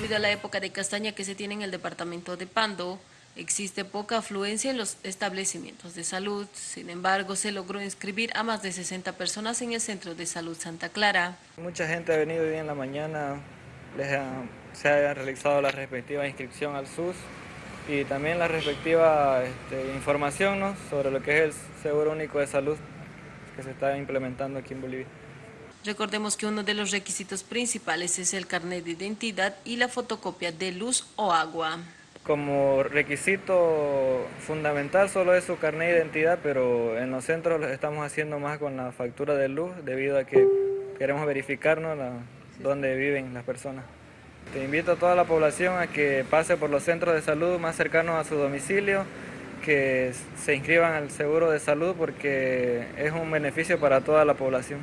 Debido a la época de castaña que se tiene en el departamento de Pando, existe poca afluencia en los establecimientos de salud. Sin embargo, se logró inscribir a más de 60 personas en el Centro de Salud Santa Clara. Mucha gente ha venido hoy en la mañana, se ha realizado la respectiva inscripción al SUS y también la respectiva este, información sobre lo que es el Seguro Único de Salud que se está implementando aquí en Bolivia. Recordemos que uno de los requisitos principales es el carnet de identidad y la fotocopia de luz o agua. Como requisito fundamental solo es su carnet de identidad, pero en los centros lo estamos haciendo más con la factura de luz debido a que queremos verificarnos dónde viven las personas. Te invito a toda la población a que pase por los centros de salud más cercanos a su domicilio, que se inscriban al seguro de salud porque es un beneficio para toda la población.